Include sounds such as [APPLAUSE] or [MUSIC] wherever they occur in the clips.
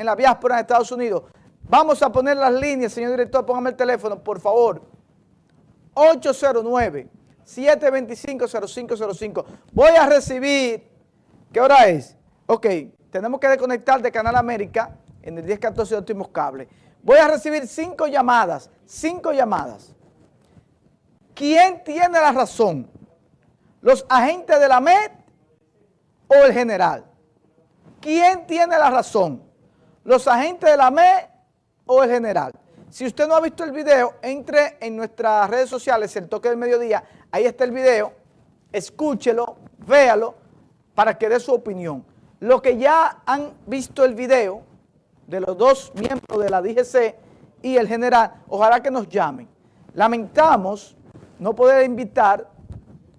en la diáspora en Estados Unidos. Vamos a poner las líneas, señor director, póngame el teléfono, por favor. 809-725-0505. Voy a recibir, ¿qué hora es? Ok, tenemos que desconectar de Canal América en el 1014 de últimos cables. Voy a recibir cinco llamadas, cinco llamadas. ¿Quién tiene la razón? ¿Los agentes de la MED o el general? ¿Quién tiene la razón? ¿Los agentes de la MED o el general? Si usted no ha visto el video, entre en nuestras redes sociales, el toque del mediodía, ahí está el video, escúchelo, véalo, para que dé su opinión. Los que ya han visto el video de los dos miembros de la DGC y el general, ojalá que nos llamen. Lamentamos no poder invitar,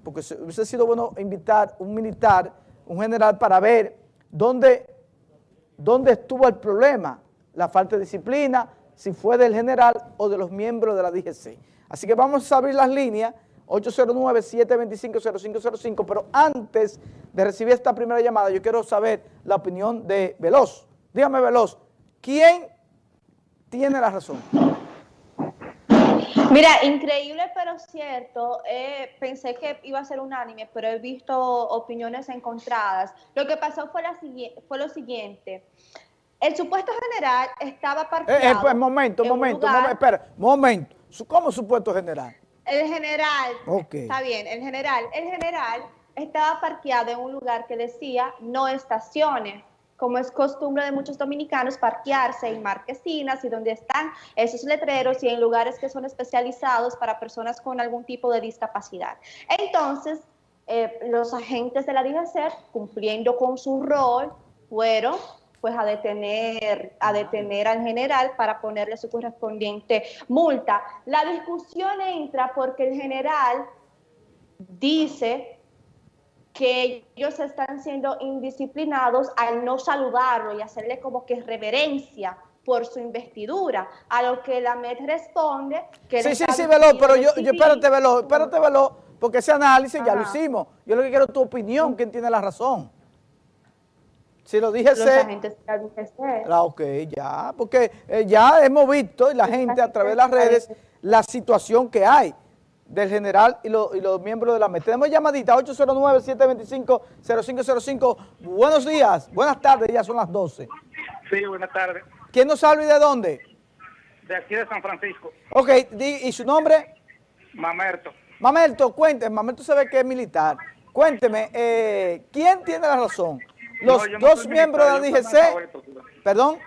porque hubiese sido bueno invitar un militar, un general, para ver dónde, dónde estuvo el problema, la falta de disciplina, si fue del general o de los miembros de la DGC. Así que vamos a abrir las líneas, 809-725-0505, pero antes de recibir esta primera llamada, yo quiero saber la opinión de Veloz. Dígame, Veloz, ¿quién tiene la razón? Mira, [LAUGHS] increíble pero cierto, eh, pensé que iba a ser unánime, pero he visto opiniones encontradas. Lo que pasó fue, la, fue lo siguiente, el supuesto general estaba parqueado. Eh, eh pues, momento, momento, momento, espera, momento. ¿Cómo supuesto general? El general. Está bien, el general. El general estaba parqueado en un lugar que decía no estaciones, como es costumbre de muchos dominicanos parquearse en marquesinas y donde están esos letreros y en lugares que son especializados para personas con algún tipo de discapacidad. Entonces, eh, los agentes de la DGC, cumpliendo con su rol, fueron pues a detener, a detener al general para ponerle su correspondiente multa. La discusión entra porque el general dice que ellos están siendo indisciplinados al no saludarlo y hacerle como que reverencia por su investidura, a lo que la MED responde que... Sí, sí, sí, Velo, pero yo, yo, espérate, Velo, espérate, Velo, porque ese análisis ya lo hicimos. Yo lo que quiero es tu opinión, quién tiene la razón. Si lo dije Los agentes Ah, ok, ya, porque eh, ya hemos visto y la gente a través de las redes la situación que hay del general y, los miembros de la MED. Tenemos llamadita 809-725-0505. Buenos días, buenas tardes, ya son las 12. Sí, buenas tardes. ¿Quién nos habla y de dónde? De aquí de San Francisco. Ok, ¿y su nombre? Mamerto. Mamerto, cuénteme, Mamerto se ve que es militar. Cuénteme, eh, ¿quién tiene la razón? Los dos miembros de la DGC, perdón.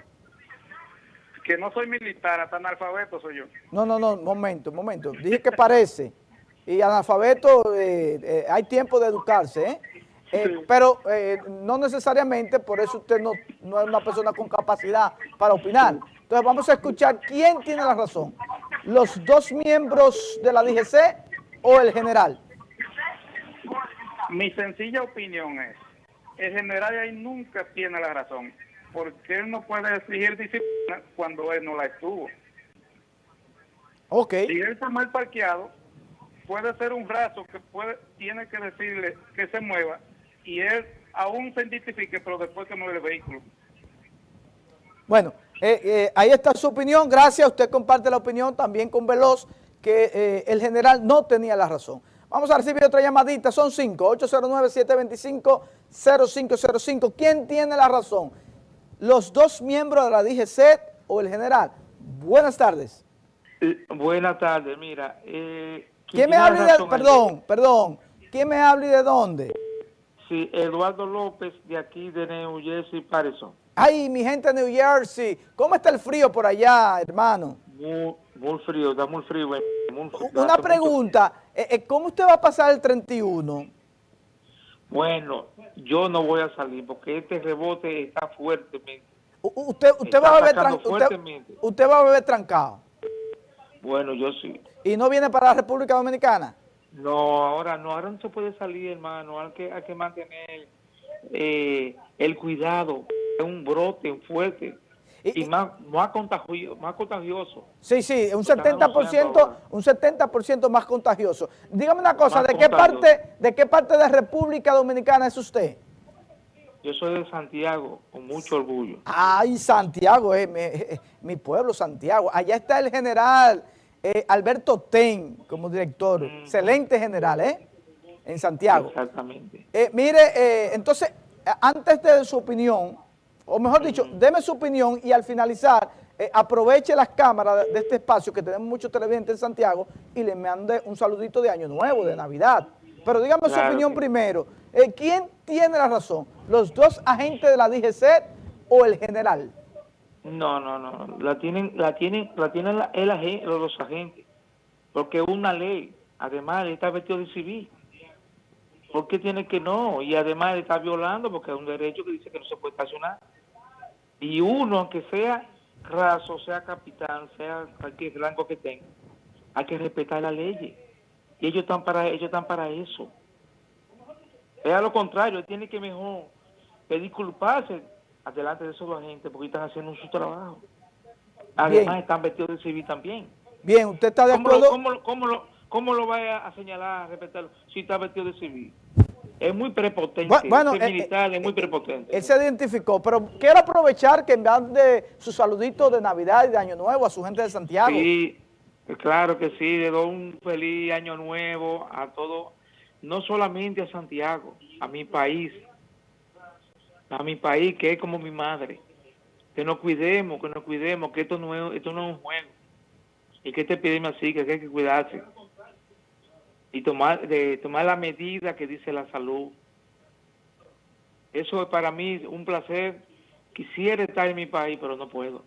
Que no soy militar, hasta analfabeto soy yo. No, no, no, momento, momento. Dije que parece. Y analfabeto, eh, eh, hay tiempo de educarse, ¿eh? eh pero no necesariamente, por eso usted no, no es una persona con capacidad para opinar. Entonces vamos a escuchar quién tiene la razón. ¿Los dos miembros de la DGC o el general? Mi sencilla opinión es el general ahí nunca tiene la razón, porque él no puede exigir disciplina cuando él no la estuvo. Ok. Si él está mal parqueado, puede ser un brazo que puede tiene que decirle que se mueva y él aún se identifique, pero después que mueve el vehículo. Bueno, eh, eh, ahí está su opinión. Gracias. Usted comparte la opinión también con Veloz, que eh, el general no tenía la razón. Vamos a recibir otra llamadita, son cinco, 809-725-0505. ¿Quién tiene la razón? ¿Los dos miembros de la DGC o el general? Buenas tardes. buenas tardes, mira. Eh, ¿Quién me habla de, perdón, perdón, ¿quién me habla y de dónde? Sí, Eduardo López de aquí de New Jersey, Patterson. Ay, mi gente de New Jersey, ¿cómo está el frío por allá, hermano? Muy, frío, está muy frío. Una pregunta, eh, eh, ¿cómo usted va a pasar el 31? Bueno, yo no voy a salir porque este rebote está fuertemente. Usted, usted, va, a beber usted, va a beber trancado. Bueno, yo sí. ¿Y no viene para la República Dominicana? No, ahora no, ahora no se puede salir, hermano. Hay que, hay que mantener eh, el cuidado. Es un brote fuerte. Y, más, más, contagioso, más contagioso. Sí, sí, un 70%, un 70 más contagioso. Dígame una cosa, ¿de qué parte de qué parte de República Dominicana es usted? Yo soy de Santiago, con mucho orgullo. Ay, Santiago, eh, eh, mi, pueblo, Santiago. Allá está el general eh, Alberto Ten como director. Mm. Excelente general, ¿eh? En Santiago. Exactamente. mire, entonces, antes de su opinión, o mejor dicho, mm. deme su opinión y al finalizar, aproveche las cámaras de este espacio que tenemos muchos televidentes en Santiago y le mande un saludito de Año Nuevo, de Navidad. Pero dígame su opinión primero. Eh, ¿Quién tiene la razón? ¿Los dos agentes de la DGC o el general? No, no, no. La tienen, la tienen, la tienen el, los agentes. Porque es una ley. Además, está vestido de civil. ¿Por qué tiene que no? Y además está violando porque es un derecho que dice que no se puede estacionar. Y uno, aunque sea raso, sea capitán, sea cualquier rango que tenga, hay que respetar la ley. Y ellos están para, ellos están para eso. Es a lo contrario, él tiene que mejor pedir culparse adelante de esos agentes porque están haciendo su trabajo. Además están vestidos de civil también. Bien, ¿usted está de acuerdo? ¿Cómo, lo, cómo lo va a señalar, a respetarlo, si está vestido de civil? Es muy prepotente, bueno, es eh, militar, es muy eh, prepotente. Él se identificó, pero quiero aprovechar que de su saludito de Navidad y de Año Nuevo a su gente de Santiago. Sí, claro que sí, le doy un feliz Año Nuevo a todos no solamente a Santiago, a mi país, a mi país que es como mi madre. Que nos cuidemos, que nos cuidemos, que esto no es, esto no es un juego. Y que este epidemia así, que hay que cuidarse. Y tomar, de, tomar la medida que dice la salud. Eso es para mí un placer. Quisiera estar en mi país, pero no puedo.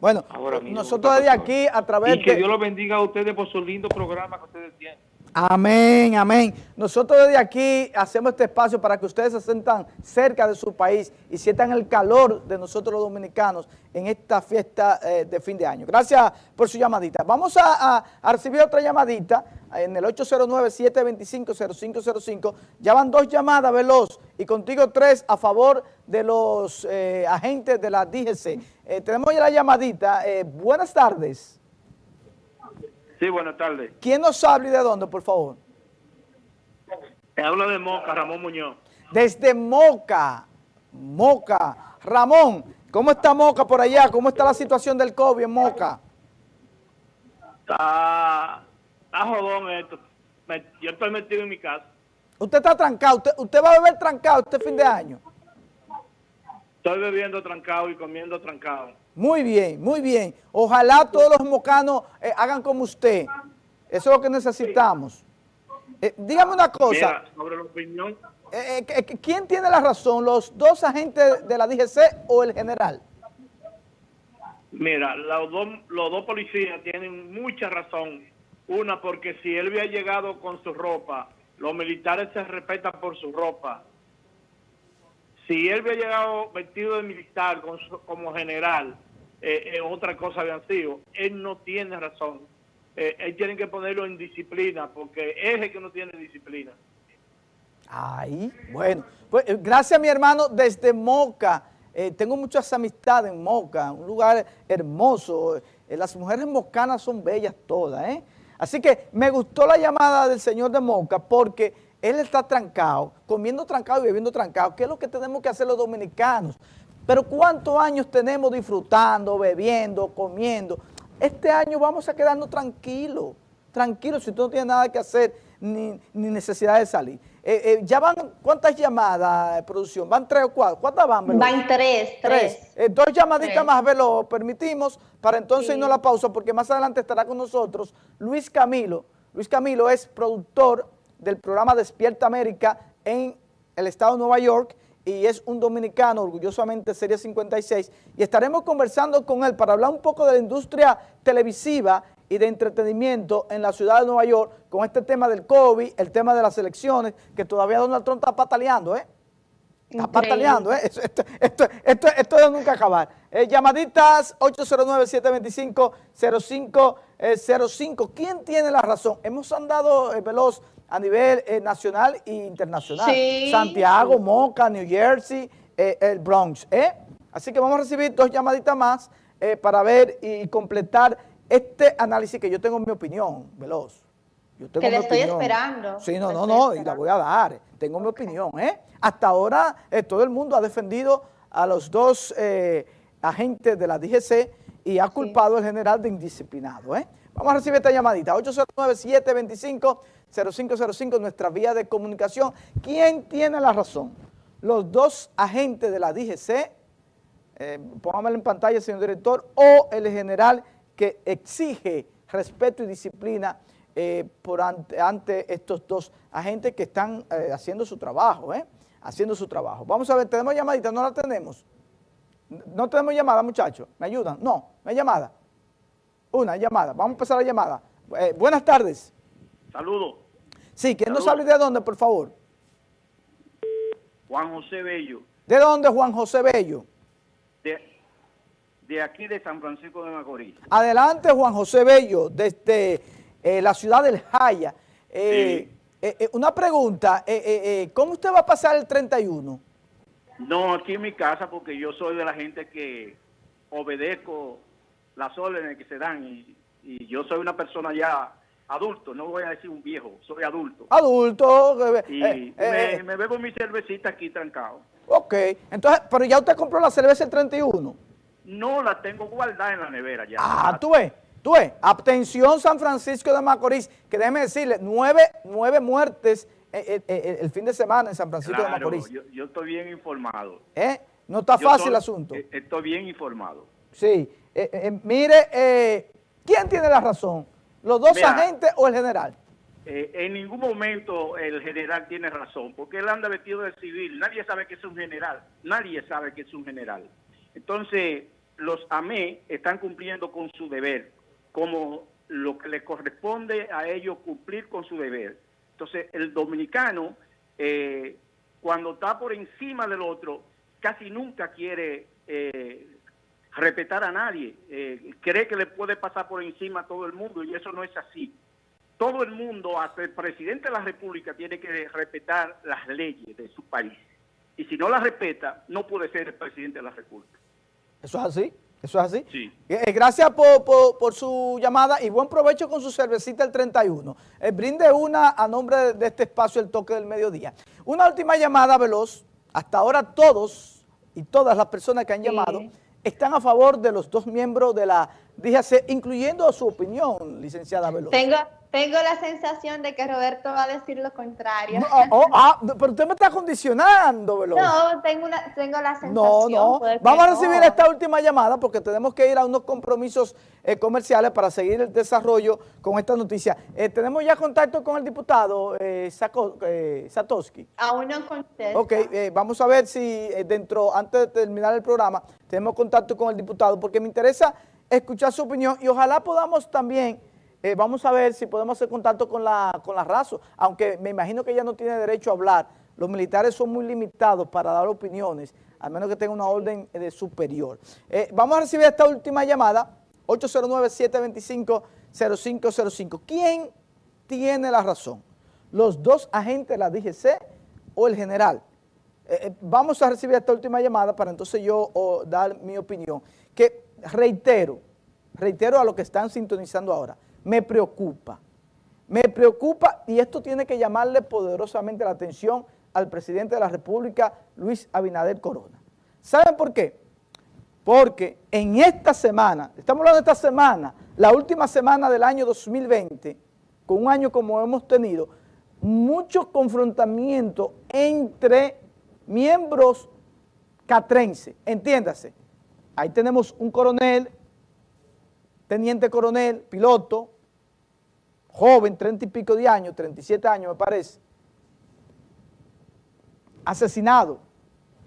Bueno, nosotros desde aquí a través y que Dios lo bendiga a ustedes por su lindo programa que ustedes tienen. Amén, amén. Nosotros desde aquí hacemos este espacio para que ustedes se sientan cerca de su país y sientan el calor de nosotros los dominicanos en esta fiesta eh, de fin de año. Gracias por su llamadita. Vamos a, recibir otra llamadita en el 809-725-0505. Ya van dos llamadas, Veloz, y contigo tres a favor de los eh, agentes de la DGC. Eh, tenemos ya la llamadita. buenas tardes. Sí, buenas tardes. ¿Quién nos habla y de dónde, por favor? Te habla de Moca, Ramón Muñoz. Desde Moca, Moca. Ramón, ¿cómo está Moca por allá? ¿Cómo está la situación del COVID en Moca? Está, está jodón esto. yo estoy metido en mi casa. ¿Usted está trancado? ¿Usted, ¿Usted va a beber trancado este fin de año? Estoy bebiendo trancado y comiendo trancado. Muy bien, muy bien. Ojalá todos los mocanos eh, hagan como usted. Eso es lo que necesitamos. Eh, dígame una cosa. sobre la opinión. Eh, ¿Quién tiene la razón, los dos agentes de la DGC o el general? Mira, los dos, los dos policías tienen mucha razón. Una, porque si él había llegado con su ropa, los militares se respetan por su ropa. Si él había llegado vestido de militar como general, eh, eh, otra cosa habían sido, él no tiene razón. Eh, él tiene que ponerlo en disciplina, porque es el que no tiene disciplina. Ay, bueno, pues gracias mi hermano desde Moca. tengo muchas amistades en Moca, un lugar hermoso. las mujeres mocanas son bellas todas, ¿eh? Así que me gustó la llamada del señor de Moca porque él está trancado, comiendo trancado y bebiendo trancado, ¿Qué es lo que tenemos que hacer los dominicanos. Pero ¿cuántos años tenemos disfrutando, bebiendo, comiendo? Este año vamos a quedarnos tranquilos, tranquilos, si tú no tienes nada que hacer, ni, necesidad de salir. Eh, eh, ya van, ¿cuántas llamadas de producción? ¿Van tres o cuatro? ¿Cuántas van? Van tres, tres. Eh, dos llamaditas más, lo permitimos, para entonces irnos a la pausa, porque más adelante estará con nosotros Luis Camilo. Luis Camilo es productor del programa Despierta América en el estado de Nueva York y es un dominicano, orgullosamente Serie 56, y estaremos conversando con él para hablar un poco de la industria televisiva y de entretenimiento en la ciudad de Nueva York con este tema del COVID, el tema de las elecciones, que todavía Donald Trump está pataleando, ¿eh? Está pataleando, ¿eh? Esto, esto, esto, esto, de nunca acabar. Eh, llamaditas 809-725-0505. Eh, ¿Quién tiene la razón? Hemos andado, eh, Veloz, a nivel eh, nacional e internacional. Santiago, Moca, New Jersey, eh, el Bronx. ¿eh? Así que vamos a recibir dos llamaditas más para ver y completar este análisis que yo tengo mi opinión, Veloz. Yo tengo que le estoy esperando. Sí, no, no, no, y la voy a dar. Tengo mi opinión, ¿eh? Hasta ahora eh, todo el mundo ha defendido a los dos eh, agentes de la DGC y ha culpado al general de indisciplinado, ¿eh? Vamos a recibir esta llamadita, 809-725-0505, nuestra vía de comunicación. ¿Quién tiene la razón? Los dos agentes de la DGC, eh, póngamelo en pantalla, señor director, o el general que exige respeto y disciplina eh, ante, estos dos agentes que están eh, haciendo su trabajo, ¿eh? Haciendo su trabajo. Vamos a ver, ¿tenemos llamadita? ¿No la tenemos? ¿No tenemos llamada, muchachos? ¿Me ayudan? No, ¿no hay llamada? Una llamada. Vamos a empezar la llamada. Eh, buenas tardes. Saludos. Sí, ¿quién nos habla de dónde, por favor? Juan José Bello. ¿De dónde, Juan José Bello? De, aquí de San Francisco de Macorís. Adelante, Juan José Bello, desde eh, la ciudad del Jaya. Eh, una pregunta, ¿cómo usted va a pasar el 31? No, aquí en mi casa, porque yo soy de la gente que obedezco las órdenes que se dan y, yo soy una persona ya adulto, no voy a decir un viejo, soy adulto. Adulto. y eh, eh, me, bebo mi cervecita aquí trancado. Ok, entonces, pero ya usted compró la cerveza el 31. No, la tengo guardada en la nevera ya. Ah, tú ves, tú ves, atención San Francisco de Macorís, que déjeme decirle, nueve, nueve muertes eh, el fin de semana en San Francisco de Macorís. Yo, yo, estoy bien informado. ¿Eh? No está fácil el asunto. Estoy bien informado. Sí, eh, eh, mire, eh, ¿quién tiene la razón? ¿Los dos agentes o el general? en ningún momento el general tiene razón, porque él anda vestido de civil. Nadie sabe que es un general. Nadie sabe que es un general. Entonces, los AME están cumpliendo con su deber, como lo que le corresponde a ellos cumplir con su deber. Entonces, el dominicano, cuando está por encima del otro, casi nunca quiere respetar a nadie, eh, cree que le puede pasar por encima a todo el mundo y eso no es así. Todo el mundo, hasta el presidente de la República, tiene que respetar las leyes de su país. Y si no las respeta, no puede ser el presidente de la República. ¿Eso es así? ¿Eso es así? Sí. Eh, gracias por, por, su llamada y buen provecho con su cervecita el 31. Eh, brinde una a nombre de este espacio, el toque del mediodía. Una última llamada veloz. Hasta ahora todos y todas las personas que han llamado están a favor de los dos miembros de la DGC, incluyendo su opinión, licenciada Veloz. Tengo, tengo la sensación de que Roberto va a decir lo contrario. Oh, oh, ah, pero usted me está condicionando, Veloz. No, tengo, una, tengo la sensación. No, no. Vamos a recibir esta última llamada porque tenemos que ir a unos compromisos eh, comerciales para seguir el desarrollo con esta noticia. Eh, ¿Tenemos ya contacto con el diputado eh, eh Satoski? Aún no contesta. Ok, vamos a ver si dentro, antes de terminar el programa, tenemos contacto con el diputado porque me interesa escuchar su opinión y ojalá podamos también eh, vamos a ver si podemos hacer contacto con la, con la RASO, aunque me imagino que ella no tiene derecho a hablar. Los militares son muy limitados para dar opiniones, al menos que tenga una orden de superior. Eh, vamos a recibir esta última llamada, 809-725-0505. ¿Quién tiene la razón? ¿Los dos agentes de la DGC o el general? Eh, vamos a recibir esta última llamada para entonces yo dar mi opinión, que reitero, reitero a lo que están sintonizando ahora, me preocupa. Me preocupa y esto tiene que llamarle poderosamente la atención al presidente de la República, Luis Abinader Corona. ¿Saben por qué? Porque en esta semana, estamos hablando de esta semana, la última semana del año 2020, con un año como hemos tenido, mucho confrontamiento entre miembros catrense, entiéndase. Ahí tenemos un coronel, teniente coronel, piloto, joven, treinta y pico de años, 37 años me parece, asesinado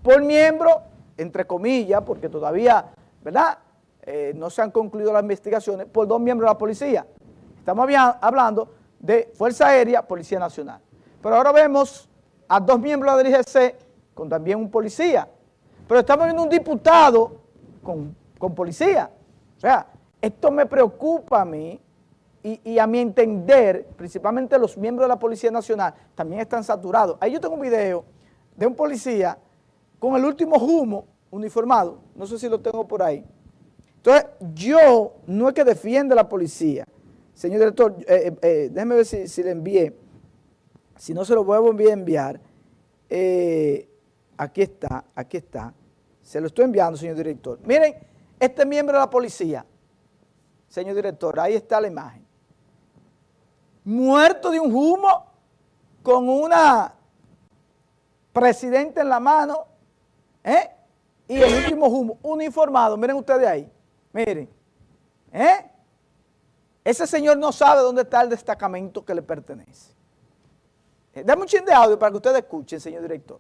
por miembro, entre comillas, porque todavía, ¿verdad?, eh, no se han concluido las investigaciones, por dos miembros de la policía. Estamos hablando de Fuerza Aérea, Policía Nacional. Pero ahora vemos a dos miembros de la con también un policía. Pero estamos viendo un diputado con, con policía. O sea, esto me preocupa a mí y, a mi entender, principalmente los miembros de la Policía Nacional, también están saturados. Ahí yo tengo un video de un policía con el último humo uniformado, no sé si lo tengo por ahí. Entonces, yo no es que defienda a la policía, señor director, eh, eh, déjeme ver si, le envié, si no se lo vuelvo a enviar aquí está, aquí está, se lo estoy enviando, señor director. Miren, este miembro de la policía, señor director, ahí está la imagen, muerto de un humo con una presidente en la mano, ¿eh? Y el último humo, uniformado, miren ustedes ahí, miren, ¿eh? Ese señor no sabe dónde está el destacamento que le pertenece. Eh, dame un chin de audio para que ustedes escuchen, señor director.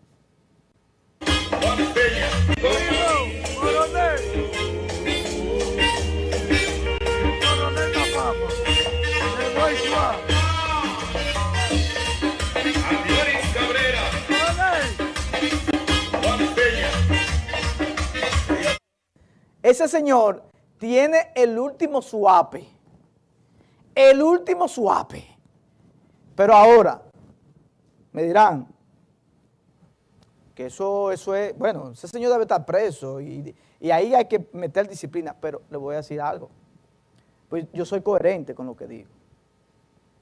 Ese señor tiene el último suape. El último suape. Pero ahora, me dirán, que eso, eso es, bueno, ese señor debe estar preso y, y, ahí hay que meter disciplina, pero le voy a decir algo, pues yo soy coherente con lo que digo.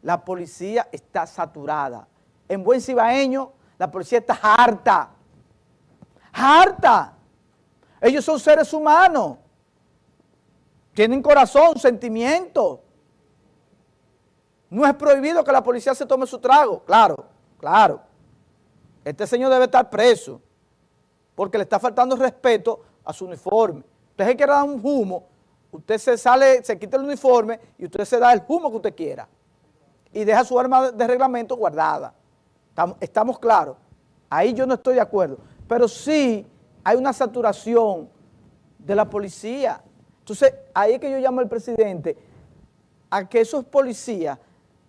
La policía está saturada. En buen cibaeño, la policía está harta, harta. Ellos son seres humanos. Tienen corazón, sentimiento. No es prohibido que la policía se tome su trago. Claro, claro. Este señor debe estar preso porque le está faltando respeto a su uniforme. Usted se quiere dar un humo, usted se sale, se quita el uniforme y usted se da el humo que usted quiera. Y deja su arma de reglamento guardada. Estamos, estamos claros. Ahí yo no estoy de acuerdo. Pero sí hay una saturación de la policía. Entonces, ahí es que yo llamo al presidente a que esos policías,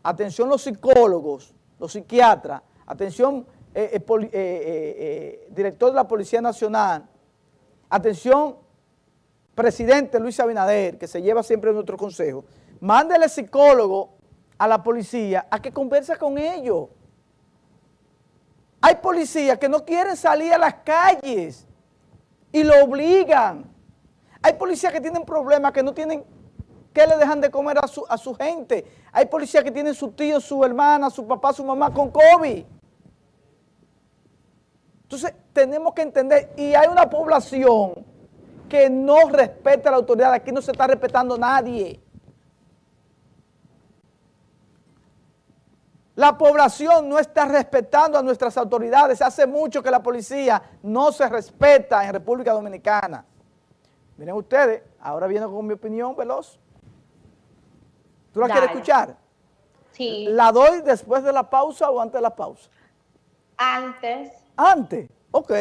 atención los psicólogos, los psiquiatras, atención eh, eh, eh, director de la Policía Nacional, atención presidente Luis Abinader, que se lleva siempre en nuestro consejo, mándele psicólogo a la policía a que converse con ellos. Hay policías que no quieren salir a las calles y lo obligan. Hay policías que tienen problemas, que no tienen, que le dejan de comer a su, a su gente. Hay policías que tienen su tío, su hermana, su papá, su mamá con COVID. Entonces, tenemos que entender, y hay una población que no respeta a la autoridad, aquí no se está respetando nadie. La población no está respetando a nuestras autoridades. Hace mucho que la policía no se respeta en República Dominicana. Miren ustedes, ahora viene con mi opinión veloz. ¿Tú la quieres escuchar? Sí. ¿La doy después de la pausa o antes de la pausa? Antes. Antes, ok.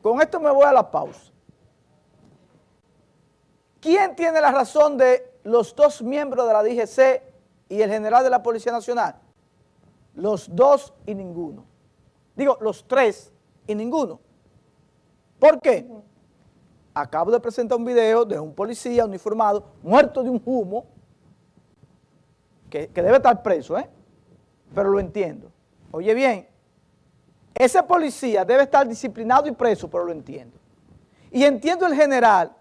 Con esto me voy a la pausa. ¿Quién tiene la razón de los dos miembros de la DGC y el general de la Policía Nacional? Los dos y ninguno. Digo, los tres y ninguno. ¿Por qué? Acabo de presentar un video de un policía uniformado muerto de un humo que, que debe estar preso, ¿eh? Pero lo entiendo. Oye bien, ese policía debe estar disciplinado y preso, pero lo entiendo. Y entiendo el general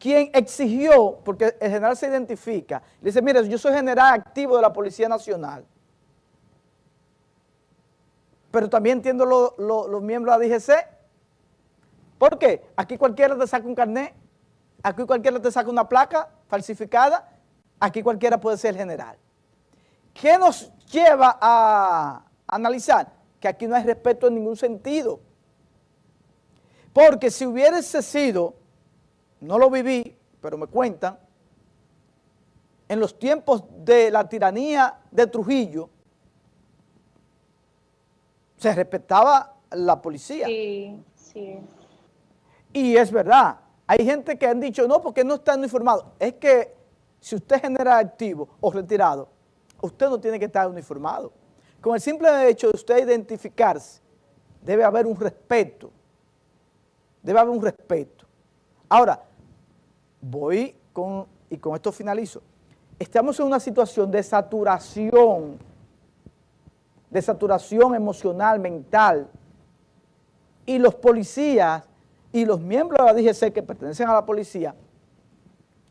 quien exigió, porque el general se identifica, le dice, mire, yo soy general activo de la Policía Nacional, pero también entiendo los miembros de la DGC. ¿Por qué? Aquí cualquiera te saca un carnet, aquí cualquiera te saca una placa falsificada, aquí cualquiera puede ser general. ¿Qué nos lleva a analizar? Que aquí no hay respeto en ningún sentido. Porque si hubiese sido no lo viví, pero me cuentan, en los tiempos de la tiranía de Trujillo, se respetaba la policía. Sí, sí. Y es verdad, hay gente que han dicho, no, porque no están uniformados. Es que si usted genera activo o retirado, usted no tiene que estar uniformado. Con el simple hecho de usted identificarse, debe haber un respeto. Debe haber un respeto. Ahora, voy con, y con esto finalizo, estamos en una situación de saturación, de saturación emocional, mental, y los policías y los miembros de la DGC que pertenecen a la policía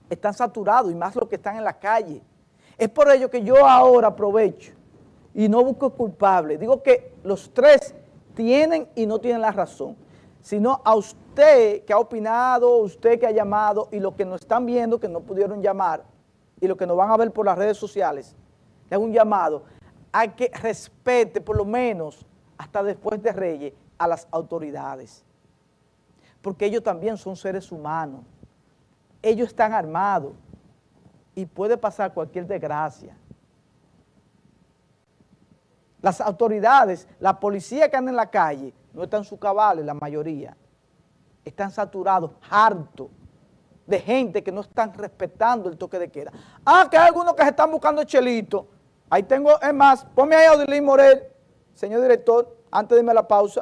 están saturados y más los que están en la calle. Es por ello que yo ahora aprovecho y no busco culpable. Digo que los tres tienen y no tienen la razón, sino a usted que ha opinado, usted que ha llamado y los que nos están viendo que no pudieron llamar y los que nos van a ver por las redes sociales, le un llamado a que respete por lo menos hasta después de Reyes a las autoridades, porque ellos también son seres humanos, ellos están armados y puede pasar cualquier desgracia. Las autoridades, la policía que anda en la calle, no están en su cabales, la mayoría. Están saturados, hartos de gente que no están respetando el toque de queda. Ah, que hay algunos que se están buscando chelito. Ahí tengo, es más, ponme ahí a Odilín Morel, señor director, antes de irme a la pausa.